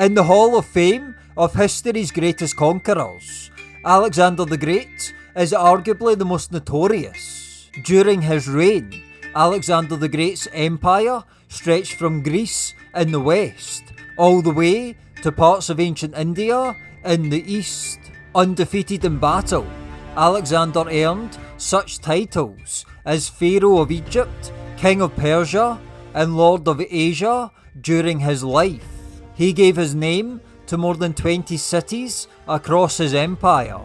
In the Hall of Fame of history's greatest conquerors, Alexander the Great is arguably the most notorious. During his reign, Alexander the Great's empire stretched from Greece in the west all the way to parts of ancient India in the east. Undefeated in battle, Alexander earned such titles as Pharaoh of Egypt, King of Persia, and Lord of Asia during his life. He gave his name to more than 20 cities across his empire,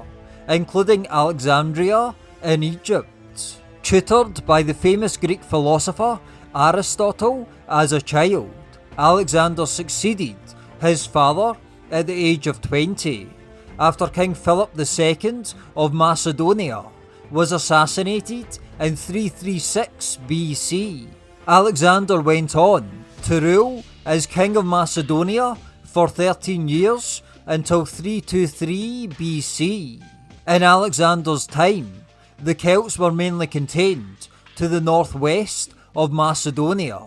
including Alexandria in Egypt. Tutored by the famous Greek philosopher Aristotle as a child, Alexander succeeded his father at the age of 20 after King Philip II of Macedonia was assassinated in 336 BC. Alexander went on to rule as King of Macedonia for 13 years until 323 BC. In Alexander's time, the Celts were mainly contained to the northwest of Macedonia,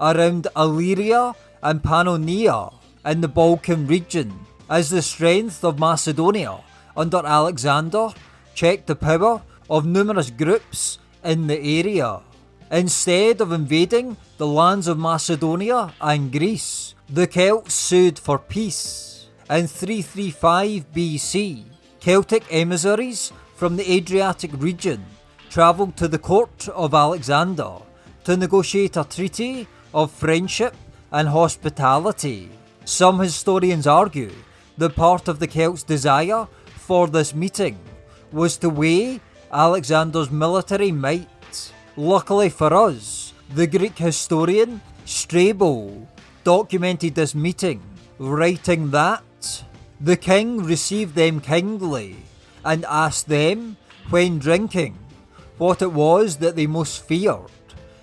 around Illyria and Pannonia in the Balkan region as the strength of Macedonia under Alexander checked the power of numerous groups in the area. Instead of invading the lands of Macedonia and Greece, the Celts sued for peace. In 335 BC, Celtic emissaries from the Adriatic region travelled to the court of Alexander to negotiate a treaty of friendship and hospitality. Some historians argue that part of the Celts' desire for this meeting was to weigh Alexander's military might. Luckily for us, the Greek historian Strabo documented this meeting, writing that the king received them kindly and asked them, when drinking, what it was that they most feared,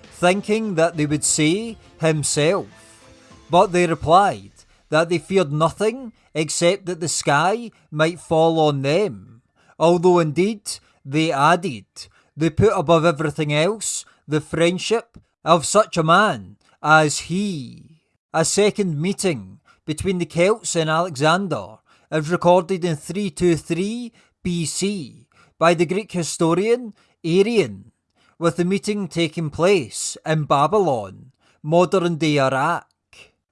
thinking that they would say himself. But they replied that they feared nothing except that the sky might fall on them. Although indeed, they added, they put above everything else the friendship of such a man as he. A second meeting between the Celts and Alexander is recorded in 323 BC by the Greek historian Arrian, with the meeting taking place in Babylon, modern day Iraq.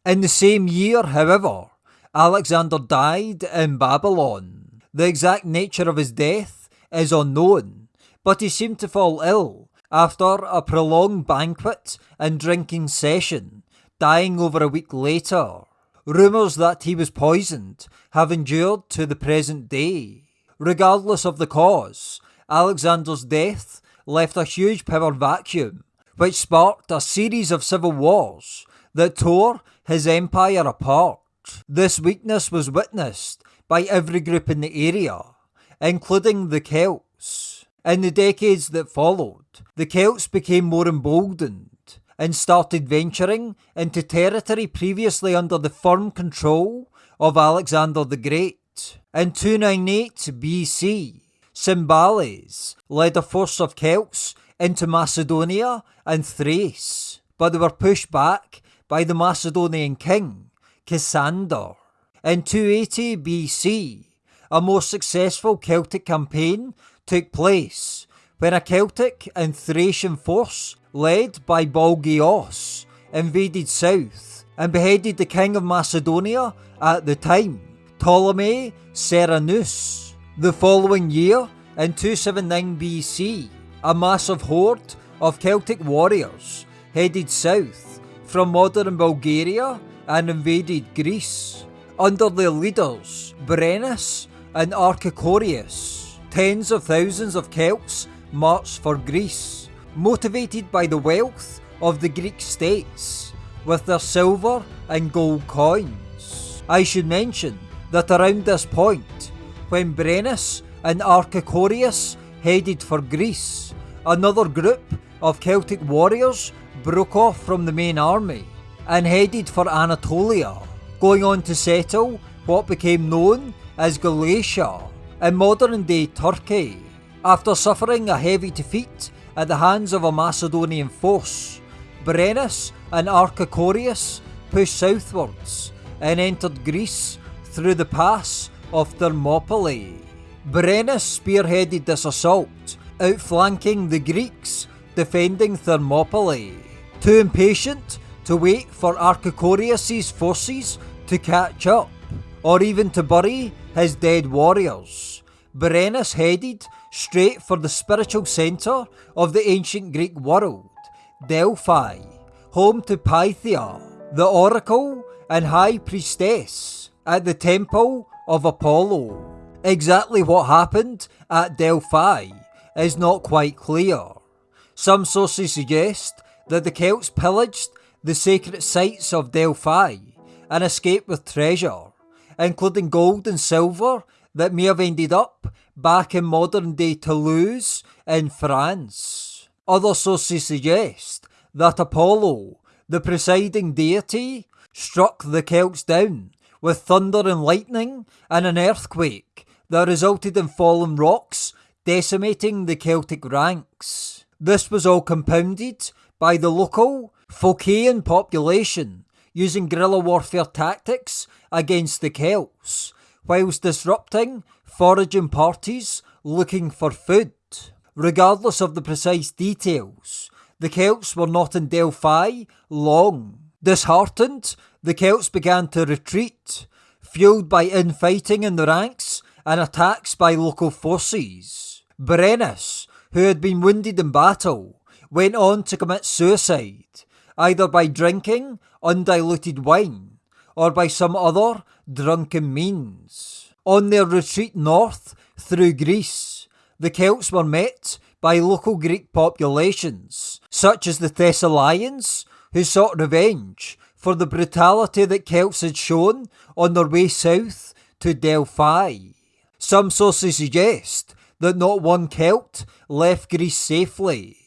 In the same year, however, Alexander died in Babylon. The exact nature of his death is unknown, but he seemed to fall ill after a prolonged banquet and drinking session, dying over a week later. Rumours that he was poisoned have endured to the present day. Regardless of the cause, Alexander's death left a huge power vacuum, which sparked a series of civil wars that tore his empire apart. This weakness was witnessed by every group in the area, including the Celts. In the decades that followed, the Celts became more emboldened and started venturing into territory previously under the firm control of Alexander the Great. In 298 BC, Cymbales led a force of Celts into Macedonia and Thrace, but they were pushed back by the Macedonian king, Cassander. In 280 BC, a more successful Celtic campaign took place when a Celtic and Thracian force led by Balgios invaded south and beheaded the king of Macedonia at the time, Ptolemy Ceraunus. The following year, in 279 BC, a massive horde of Celtic warriors headed south from modern Bulgaria and invaded Greece. Under their leaders, Brennus and Archicorius, tens of thousands of Celts marched for Greece, motivated by the wealth of the Greek states, with their silver and gold coins. I should mention that around this point, when Brennus and Archicorius headed for Greece, another group of Celtic warriors broke off from the main army and headed for Anatolia, going on to settle what became known as Galatia in modern day Turkey. After suffering a heavy defeat at the hands of a Macedonian force, Brennus and Archicorius pushed southwards and entered Greece through the pass of Thermopylae. Brennus spearheaded this assault, outflanking the Greeks defending Thermopylae. Too impatient to wait for Archicorius' forces to catch up, or even to bury his dead warriors, Brennus headed straight for the spiritual centre of the ancient Greek world, Delphi, home to Pythia, the oracle and high priestess at the temple of Apollo. Exactly what happened at Delphi is not quite clear. Some sources suggest that the Celts pillaged the sacred sites of Delphi and escaped with treasure, including gold and silver that may have ended up back in modern day Toulouse in France. Other sources suggest that Apollo, the presiding deity, struck the Celts down with thunder and lightning and an earthquake that resulted in fallen rocks decimating the Celtic ranks. This was all compounded by the local Phocian population using guerrilla warfare tactics against the Celts, whilst disrupting foraging parties looking for food. Regardless of the precise details, the Celts were not in Delphi long. Disheartened, the Celts began to retreat, fueled by infighting in the ranks and attacks by local forces. Brennus, who had been wounded in battle, went on to commit suicide, either by drinking undiluted wine or by some other drunken means. On their retreat north through Greece, the Celts were met by local Greek populations, such as the Thessalians, who sought revenge for the brutality that Celts had shown on their way south to Delphi. Some sources suggest that not one Celt left Greece safely,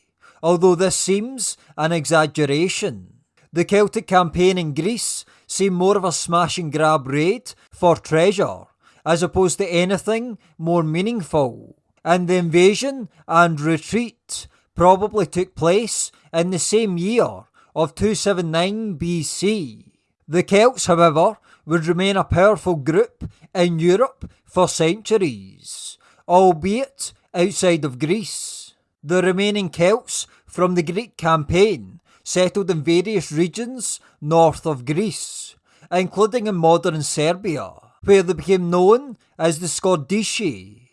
although this seems an exaggeration. The Celtic campaign in Greece seemed more of a smash and grab raid for treasure, as opposed to anything more meaningful. And the invasion and retreat probably took place in the same year of 279 BC. The Celts, however, would remain a powerful group in Europe for centuries, albeit outside of Greece. The remaining Celts from the Greek campaign settled in various regions north of Greece, including in modern Serbia, where they became known as the Scordisci.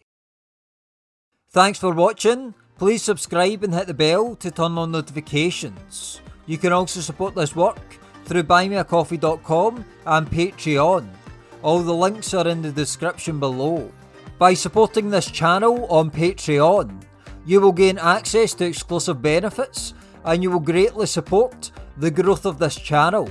Thanks for watching. Please subscribe and hit the bell to turn on notifications. You can also support this work through buymeacoffee.com and Patreon. All the links are in the description below. By supporting this channel on Patreon, you will gain access to exclusive benefits and you will greatly support the growth of this channel.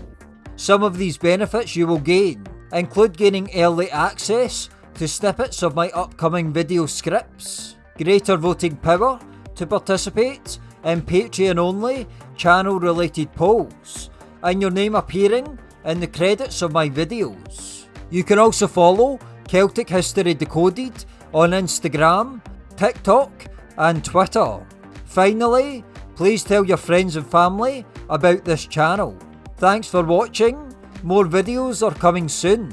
Some of these benefits you will gain include gaining early access to snippets of my upcoming video scripts, greater voting power to participate in Patreon only channel related polls, and your name appearing in the credits of my videos. You can also follow Celtic History Decoded on Instagram, TikTok, and Twitter. Finally, please tell your friends and family about this channel. Thanks for watching, more videos are coming soon.